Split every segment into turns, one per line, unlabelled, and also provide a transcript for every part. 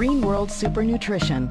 World Super Nutrition.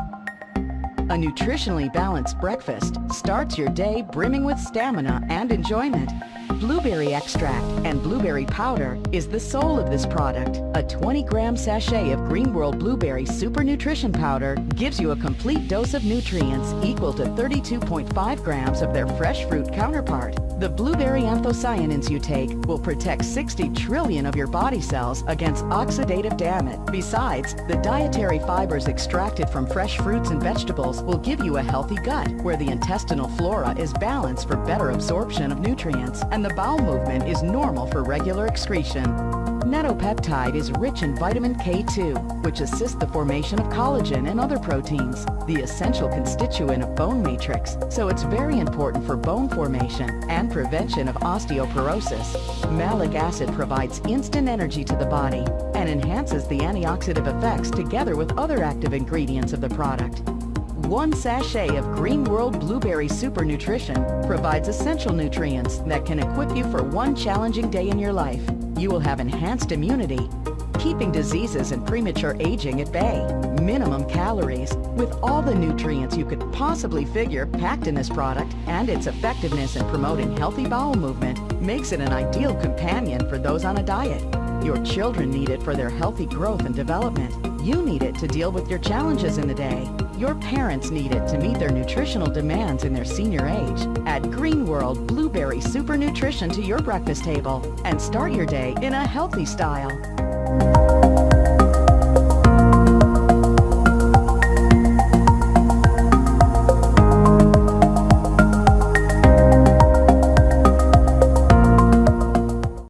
A nutritionally balanced breakfast starts your day brimming with stamina and enjoyment. Blueberry extract and blueberry powder is the soul of this product. A 20-gram sachet of Green World Blueberry Super Nutrition Powder gives you a complete dose of nutrients equal to 32.5 grams of their fresh fruit counterpart. The blueberry anthocyanins you take will protect 60 trillion of your body cells against oxidative damage. Besides, the dietary fibers extracted from fresh fruits and vegetables will give you a healthy gut where the intestinal flora is balanced for better absorption of nutrients and the bowel movement is normal for regular excretion. Netopeptide is rich in vitamin K2, which assists the formation of collagen and other proteins, the essential constituent of bone matrix, so it's very important for bone formation and prevention of osteoporosis. Malic acid provides instant energy to the body and enhances the antioxidant effects together with other active ingredients of the product. One sachet of Green World Blueberry Super Nutrition provides essential nutrients that can equip you for one challenging day in your life you will have enhanced immunity, keeping diseases and premature aging at bay, minimum calories, with all the nutrients you could possibly figure packed in this product, and its effectiveness in promoting healthy bowel movement makes it an ideal companion for those on a diet. Your children need it for their healthy growth and development. You need it to deal with your challenges in the day. Your parents need it to meet their nutritional demands in their senior age. Add Green World Blueberry Super Nutrition to your breakfast table and start your day in a healthy style.